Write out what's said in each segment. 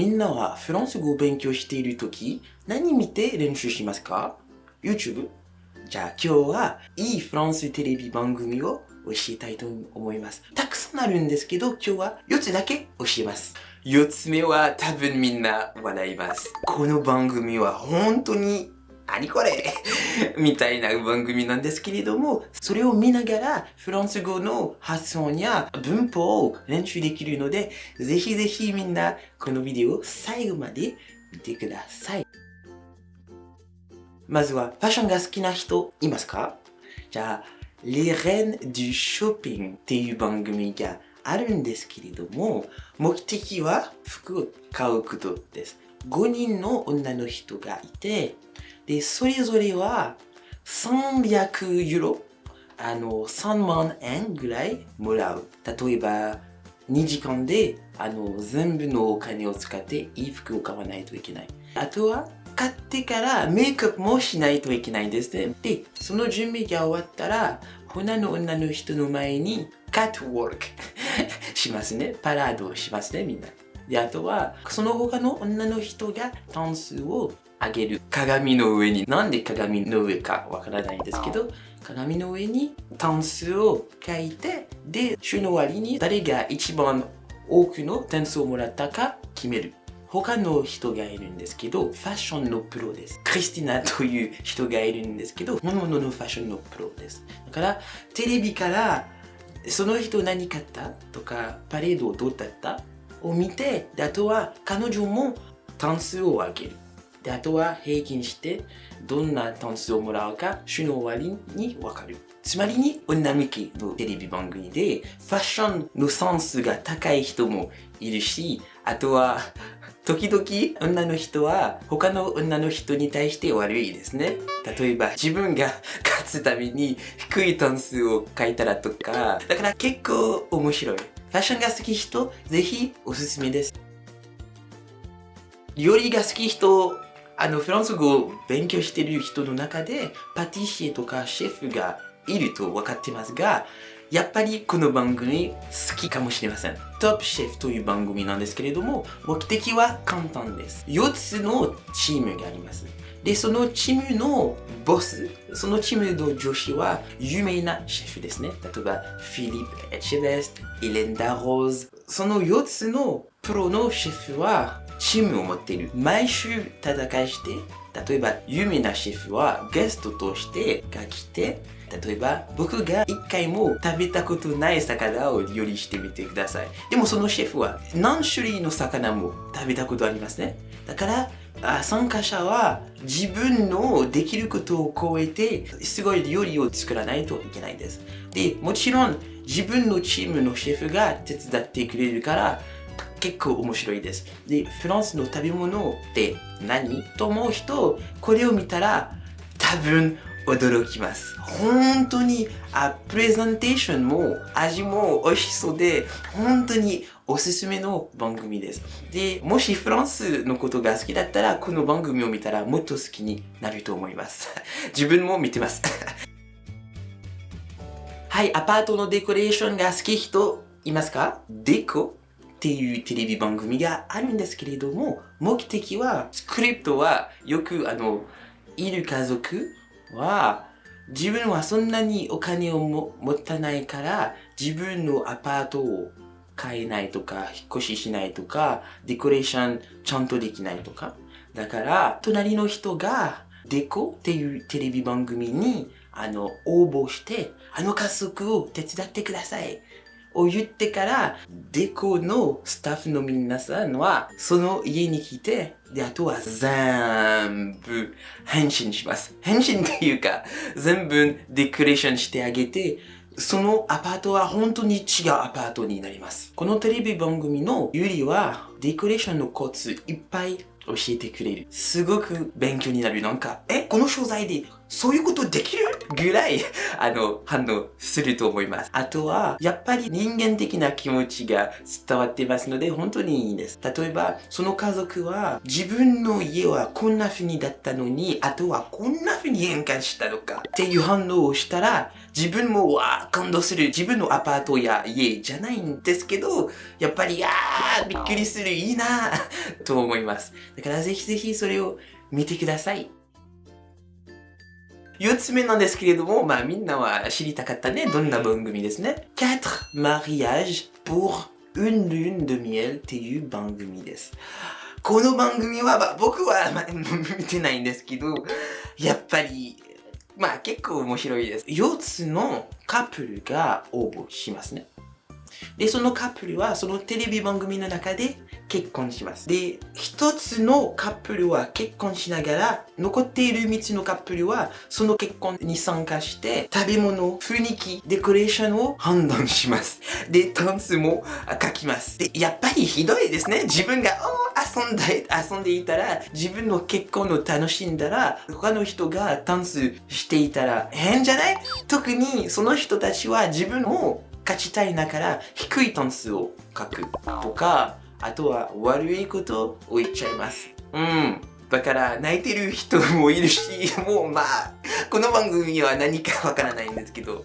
みんなはフランス語を勉強しているとき、何見て練習しますか ?YouTube? じゃあ今日はいいフランステレビ番組を教えたいと思います。たくさんあるんですけど、今日は4つだけ教えます。4つ目は多分みんな笑います。この番組は本当に何これ？みたいな番組なんですけれども、それを見ながらフランス語の発音や文法を練習できるので、ぜひぜひみんなこのビデオを最後まで見てください。まずはファッションが好きな人いますか？じゃあ、Les Reines du Shopping っていう番組があるんですけれども、目的は服を買うことです。5人の女の人がいて、で、それぞれは300ユーロ、あの、3万円ぐらいもらう。例えば、2時間であの全部のお金を使っていい服を買わないといけない。あとは、買ってからメイクアップもしないといけないんですね。で、その準備が終わったら、他の女の人の前にカットウォークしますね。パラードをしますね、みんな。で、あとは、その他の女の人がタンスを上げる。鏡の上に、なんで鏡の上かわからないんですけど、鏡の上にタンスを書いて、で、週の終わりに誰が一番多くの点数をもらったか決める。他の人がいるんですけど、ファッションのプロです。クリスティナという人がいるんですけど、本物のファッションのプロです。だから、テレビから、その人何買ったとか、パレードどうだったを見て、であとは彼女も点数を上げる。で、あとは平均して、どんな点数をもらうか、週の終わりにわかる。つまりに、女向けのテレビ番組で、ファッションのセンスが高い人もいるし、あとは、時々女の人は他の女の人に対して悪いですね。例えば自分が勝つために低い点数を書いたらとか。だから結構面白い。ファッションが好き人、ぜひおすすめです。料理が好き人、あのフランス語を勉強している人の中でパティシエとかシェフがいると分かってますが、やっぱりこの番組好きかもしれません。トップシェフという番組なんですけれども、目的は簡単です。4つのチームがあります。で、そのチームのボス、そのチームの女子は有名なシェフですね。例えば、フィリップ・エチェベスト、エレンダ・ローズ。その4つのプロのシェフはチームを持っている。毎週戦いして、例えば有名なシェフはゲストとしてが来て、例えば僕が一回も食べたことない魚を料理してみてください。でもそのシェフは何種類の魚も食べたことありますね。だからあ参加者は自分のできることを超えてすごい料理を作らないといけないです。で、もちろん自分のチームのシェフが手伝ってくれるから結構面白いです。で、フランスの食べ物って何と思う人、これを見たら多分驚きます。本当にあプレゼンテーションも味も美味しそうで、本当におすすめの番組です。で、もしフランスのことが好きだったら、この番組を見たらもっと好きになると思います。自分も見てます。はい、アパートのデコレーションが好き人いますか？デコ？っていうテレビ番組があるんですけれども、目的は、スクリプトはよくあの、いる家族は、自分はそんなにお金をも持たないから、自分のアパートを買えないとか、引っ越ししないとか、デコレーションちゃんとできないとか。だから、隣の人が、デコっていうテレビ番組に、あの、応募して、あの家族を手伝ってください。を言ってから、デコのスタッフの皆さんは、その家に来て、で、あとは全部返信します。返信っていうか、全部デコレーションしてあげて、そのアパートは本当に違うアパートになります。このテレビ番組のゆりは、デコレーションのコツいっぱい教えてくれる。すごく勉強になる。なんか、え、この商材でそういうことできるぐらい、あの、反応すると思います。あとは、やっぱり人間的な気持ちが伝わってますので、本当にいいです。例えば、その家族は、自分の家はこんな風にだったのに、あとはこんな風に変換したのかっていう反応をしたら、自分もわー感動する。自分のアパートや家じゃないんですけど、やっぱり、あーびっくりする。いいなと思います。だからぜひぜひそれを見てください。4つ目なんですけれども、まあみんなは知りたかったね。どんな番組ですね。4 mariages pour une lune de miel っていう番組です。この番組は、まあ、僕は、まあ、見てないんですけど、やっぱり、まあ結構面白いです。4つのカップルが応募しますね。で、そのカップルはそのテレビ番組の中で結婚します。で、一つのカップルは結婚しながら、残っている3つのカップルはその結婚に参加して、食べ物、雰囲気、デコレーションを判断します。で、タンスも書きます。で、やっぱりひどいですね。自分が遊んで、遊んでいたら、自分の結婚を楽しんだら、他の人がタンスしていたら変じゃない？特にその人たちは自分を勝ちたいだから低い点数を書くとか、あとは悪いことを言っちゃいます。うん。だから泣いてる人もいるし、もうまあ、この番組は何かわからないんですけど、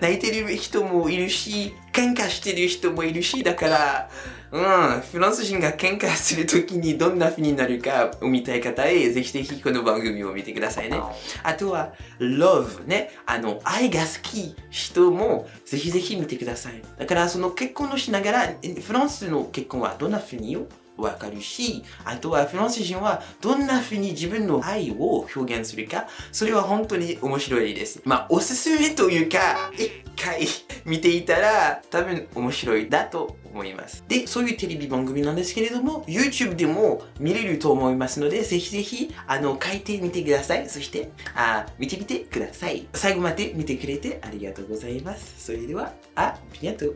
泣いてる人もいるし、喧嘩してる人もいるし、だから、うん、フランス人が喧嘩するときにどんな風になるかを見たい方へ、ぜひぜひこの番組を見てくださいね。あとは、love ね。あの、愛が好き人もぜひぜひ見てください。だからその結婚をしながら、フランスの結婚はどんな風にわかるし、あとはフランス人はどんな風に自分の愛を表現するか、それは本当に面白いです。まあ、おすすめというか、一回 見ていたら多分面白いだと思います。で、そういうテレビ番組なんですけれども、YouTube でも見れると思いますので、ぜひぜひ、あの、書いてみてください。そして、あ見てみてください。最後まで見てくれてありがとうございます。それでは、あ、ビニャト